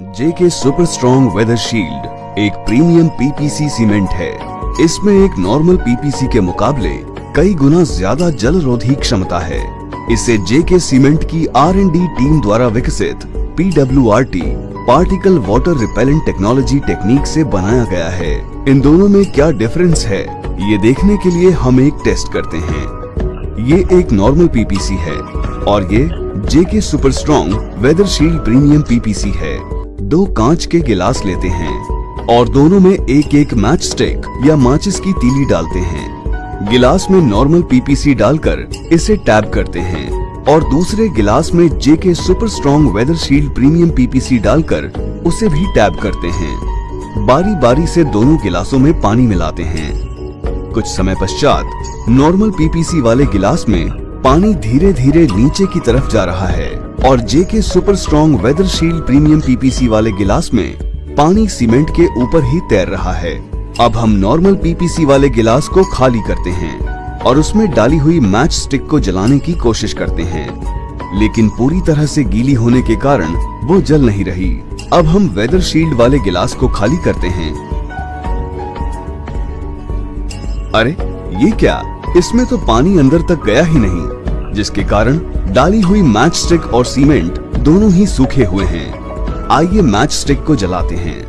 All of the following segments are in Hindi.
JK super strong weather shield एक प्रीमियम पीपीसी सीमेंट है। इसमें एक नॉर्मल पीपीसी के मुकाबले कई गुना ज़्यादा जल रोधी क्षमता है। इसे जेके सीमेंट की आर डी टीम द्वारा विकसित PWRT particle water repellent technology technique से बनाया गया है। इन दोनों में क्या डिफरेंस है, ये देखने के लिए हम एक टेस्ट करते हैं। ये एक नॉर्मल पीपीसी है और ये JK super strong weather shield premium PPC है। दो कांच के गिलास लेते हैं और दोनों में एक एक मैच स्टिक या माचिस की तीली डालते हैं। गिलास में नॉर्मल पीपीसी डालकर इसे टैप करते हैं और दूसरे गिलास में JK super strong weather shield premium PPC डालकर उसे भी टैप करते हैं। बारी बारी से दोनों गिलासों में पानी मिलाते हैं। कुछ समय पश्चात नॉर्मल पीपीसी वाले गिलास में पानी धीरे धीरे नीचे की तरफ़ जा रहा है। और JK super strong weather shield premium PPC वाले गिलास में पानी सीमेंट के ऊपर ही तैर रहा है। अब हम नॉर्मल पीपीसी वाले गिलास को खाली करते हैं और उसमें डाली हुई मैच स्टिक को जलाने की कोशिश करते हैं। लेकिन पूरी तरह से गीली होने के कारण वो जल नहीं रही। अब हम वेदर शील्ड वाले गिलास को खाली करते हैं। अरे, ये क्या? इसमें तो पानी अंदर तक गया ही नहीं। जिसके कारण डाली हुई मैच स्टिक और सीमेंट दोनों ही सूखे हुए हैं। आइए मैच स्टिक को जलाते हैं।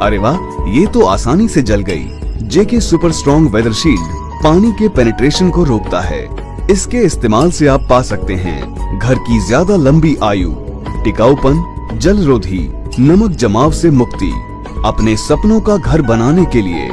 अरे वाह, ये तो आसानी से जल गई। JK super strong weather shield पानी के पेनिट्रेशन को रोकता है। इसके इस्तेमाल से आप पा सकते हैं घर की ज़्यादा लंबी आयु, टिकाऊपन जल रोधी नमक जमाव से मुक्ति, अपने सपनों का घर बनाने के लिए